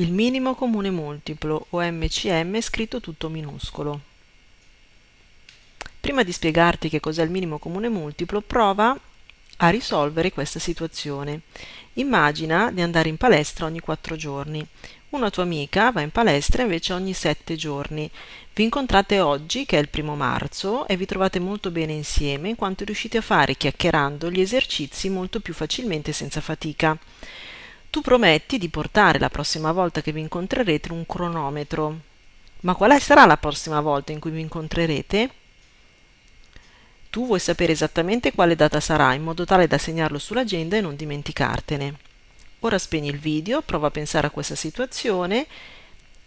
il minimo comune multiplo o MCM scritto tutto minuscolo. Prima di spiegarti che cos'è il minimo comune multiplo, prova a risolvere questa situazione. Immagina di andare in palestra ogni 4 giorni. Una tua amica va in palestra invece ogni 7 giorni. Vi incontrate oggi, che è il primo marzo, e vi trovate molto bene insieme in quanto riuscite a fare chiacchierando gli esercizi molto più facilmente senza fatica. Tu prometti di portare la prossima volta che vi incontrerete un cronometro. Ma quale sarà la prossima volta in cui vi incontrerete? Tu vuoi sapere esattamente quale data sarà in modo tale da segnarlo sull'agenda e non dimenticartene. Ora spegni il video, prova a pensare a questa situazione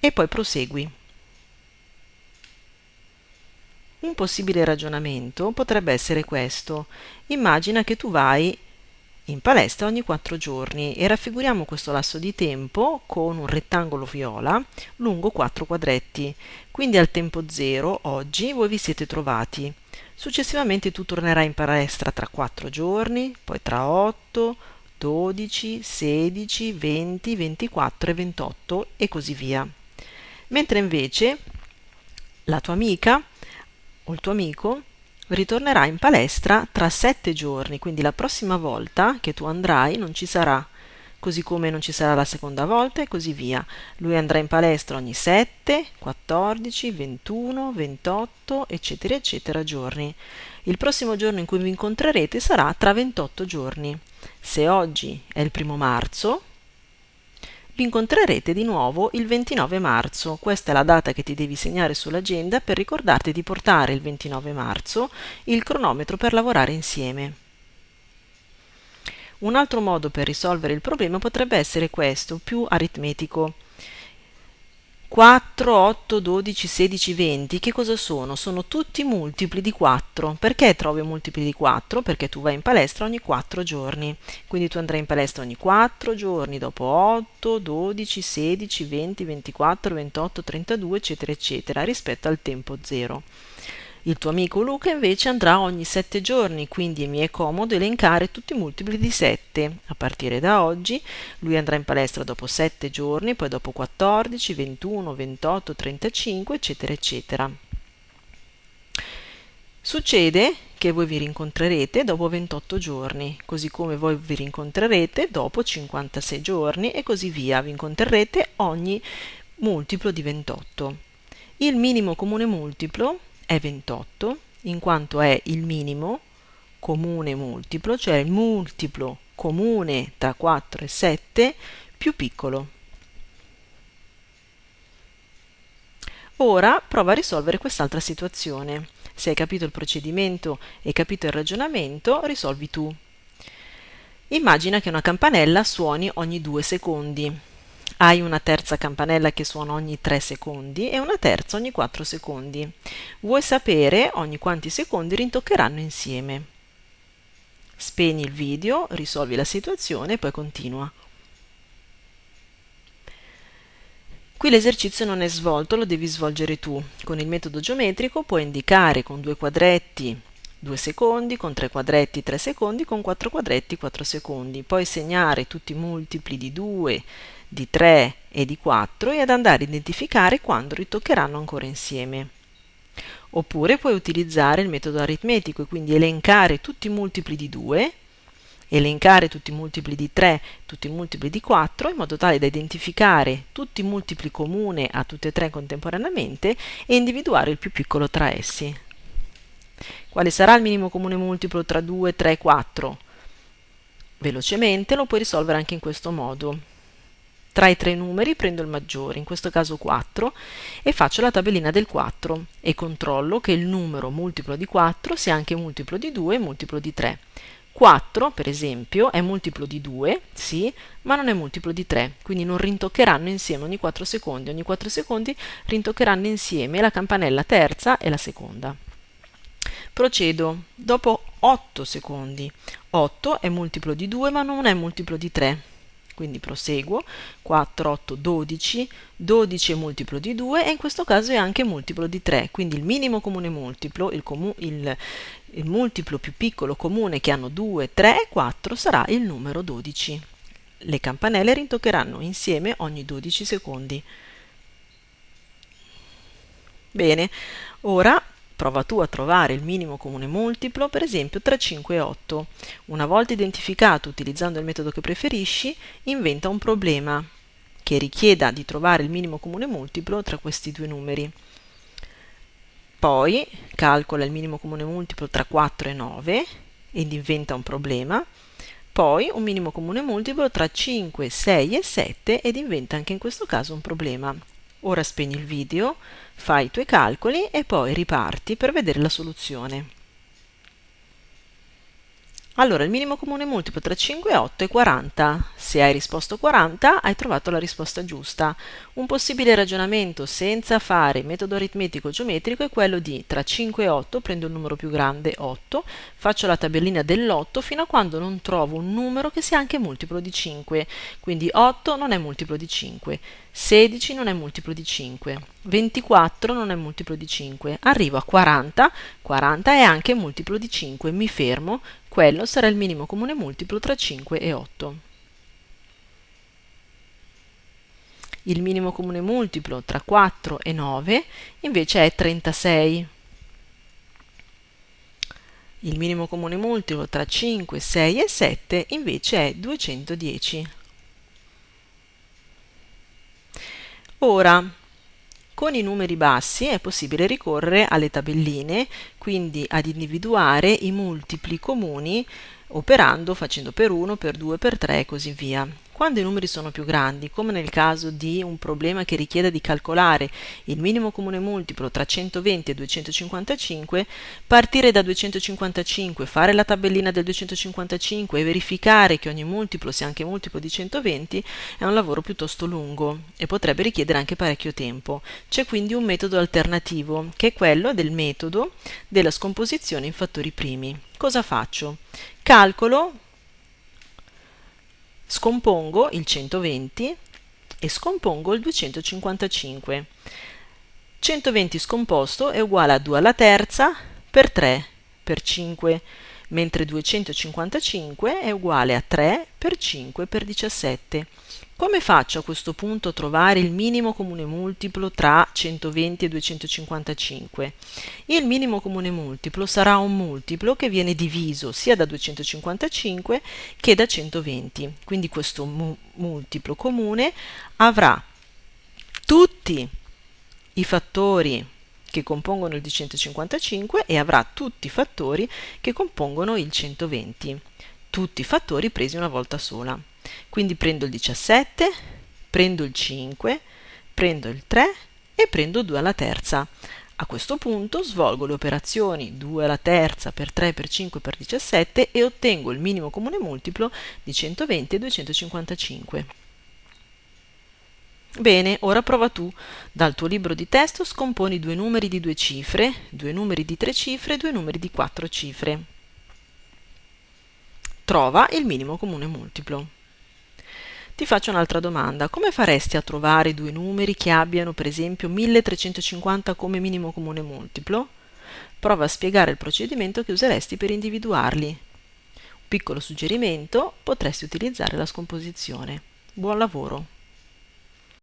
e poi prosegui. Un possibile ragionamento potrebbe essere questo. Immagina che tu vai in palestra ogni 4 giorni e raffiguriamo questo lasso di tempo con un rettangolo viola lungo 4 quadretti. Quindi al tempo 0, oggi, voi vi siete trovati. Successivamente tu tornerai in palestra tra 4 giorni, poi tra 8, 12, 16, 20, 24 e 28 e così via. Mentre invece la tua amica o il tuo amico ritornerà in palestra tra 7 giorni, quindi la prossima volta che tu andrai non ci sarà così come non ci sarà la seconda volta e così via. Lui andrà in palestra ogni 7, 14, 21, 28, eccetera, eccetera giorni. Il prossimo giorno in cui vi incontrerete sarà tra 28 giorni. Se oggi è il primo marzo, vi incontrerete di nuovo il 29 marzo. Questa è la data che ti devi segnare sull'agenda per ricordarti di portare il 29 marzo il cronometro per lavorare insieme. Un altro modo per risolvere il problema potrebbe essere questo, più aritmetico. 4, 8, 12, 16, 20, che cosa sono? Sono tutti multipli di 4. Perché trovi multipli di 4? Perché tu vai in palestra ogni 4 giorni. Quindi tu andrai in palestra ogni 4 giorni, dopo 8, 12, 16, 20, 24, 28, 32, eccetera, eccetera, rispetto al tempo 0. Il tuo amico Luca invece andrà ogni 7 giorni, quindi mi è comodo elencare tutti i multipli di 7. A partire da oggi lui andrà in palestra dopo 7 giorni, poi dopo 14, 21, 28, 35, eccetera, eccetera. Succede che voi vi rincontrerete dopo 28 giorni, così come voi vi rincontrerete dopo 56 giorni e così via, vi incontrerete ogni multiplo di 28. Il minimo comune multiplo è 28 in quanto è il minimo comune multiplo, cioè il multiplo comune tra 4 e 7 più piccolo. Ora prova a risolvere quest'altra situazione. Se hai capito il procedimento e capito il ragionamento, risolvi tu. Immagina che una campanella suoni ogni due secondi hai una terza campanella che suona ogni 3 secondi e una terza ogni 4 secondi. Vuoi sapere ogni quanti secondi rintoccheranno insieme. Spegni il video, risolvi la situazione e poi continua. Qui l'esercizio non è svolto, lo devi svolgere tu. Con il metodo geometrico puoi indicare con due quadretti 2 secondi, con 3 quadretti 3 secondi, con 4 quadretti 4 secondi. Puoi segnare tutti i multipli di 2, di 3 e di 4 e ad andare a identificare quando ritoccheranno ancora insieme. Oppure puoi utilizzare il metodo aritmetico e quindi elencare tutti i multipli di 2, elencare tutti i multipli di 3, tutti i multipli di 4, in modo tale da identificare tutti i multipli comuni a tutte e tre contemporaneamente e individuare il più piccolo tra essi. Quale sarà il minimo comune multiplo tra 2, 3 e 4? Velocemente lo puoi risolvere anche in questo modo. Tra i tre numeri prendo il maggiore, in questo caso 4, e faccio la tabellina del 4 e controllo che il numero multiplo di 4 sia anche multiplo di 2 e multiplo di 3. 4, per esempio, è multiplo di 2, sì, ma non è multiplo di 3, quindi non rintoccheranno insieme ogni 4 secondi. Ogni 4 secondi rintoccheranno insieme la campanella terza e la seconda. Procedo dopo 8 secondi. 8 è multiplo di 2, ma non è multiplo di 3 quindi proseguo. 4 8 12 12 è multiplo di 2 e in questo caso è anche multiplo di 3 quindi il minimo comune multiplo il, comu il, il multiplo più piccolo comune che hanno 2 3 e 4 sarà il numero 12 le campanelle rintoccheranno insieme ogni 12 secondi. Bene, ora prova tu a trovare il minimo comune multiplo, per esempio tra 5 e 8. Una volta identificato utilizzando il metodo che preferisci, inventa un problema che richieda di trovare il minimo comune multiplo tra questi due numeri. Poi calcola il minimo comune multiplo tra 4 e 9 ed inventa un problema. Poi un minimo comune multiplo tra 5, 6 e 7 ed inventa anche in questo caso un problema. Ora spegni il video, fai i tuoi calcoli e poi riparti per vedere la soluzione. Allora, il minimo comune multiplo tra 5 e 8 è 40. Se hai risposto 40, hai trovato la risposta giusta. Un possibile ragionamento senza fare metodo aritmetico geometrico è quello di tra 5 e 8 prendo il numero più grande, 8, faccio la tabellina dell'8 fino a quando non trovo un numero che sia anche multiplo di 5. Quindi 8 non è multiplo di 5. 16 non è multiplo di 5, 24 non è multiplo di 5, arrivo a 40, 40 è anche multiplo di 5, mi fermo, quello sarà il minimo comune multiplo tra 5 e 8. Il minimo comune multiplo tra 4 e 9 invece è 36. Il minimo comune multiplo tra 5, 6 e 7 invece è 210. Ora, con i numeri bassi è possibile ricorrere alle tabelline, quindi ad individuare i multipli comuni operando facendo per 1, per 2, per 3 e così via. Quando i numeri sono più grandi, come nel caso di un problema che richieda di calcolare il minimo comune multiplo tra 120 e 255, partire da 255, fare la tabellina del 255 e verificare che ogni multiplo sia anche multiplo di 120 è un lavoro piuttosto lungo e potrebbe richiedere anche parecchio tempo. C'è quindi un metodo alternativo, che è quello del metodo della scomposizione in fattori primi. Cosa faccio? Calcolo Scompongo il 120 e scompongo il 255. 120 scomposto è uguale a 2 alla terza per 3 per 5, mentre 255 è uguale a 3 per 5 per 17. Come faccio a questo punto a trovare il minimo comune multiplo tra 120 e 255? Il minimo comune multiplo sarà un multiplo che viene diviso sia da 255 che da 120. Quindi questo mu multiplo comune avrà tutti i fattori che compongono il 255 e avrà tutti i fattori che compongono il 120. Tutti i fattori presi una volta sola. Quindi prendo il 17, prendo il 5, prendo il 3 e prendo 2 alla terza. A questo punto svolgo le operazioni 2 alla terza per 3 per 5 per 17 e ottengo il minimo comune multiplo di 120 e 255. Bene, ora prova tu. Dal tuo libro di testo scomponi due numeri di due cifre, due numeri di tre cifre e due numeri di quattro cifre. Trova il minimo comune multiplo. Ti faccio un'altra domanda. Come faresti a trovare due numeri che abbiano per esempio 1350 come minimo comune multiplo? Prova a spiegare il procedimento che useresti per individuarli. Un piccolo suggerimento, potresti utilizzare la scomposizione. Buon lavoro!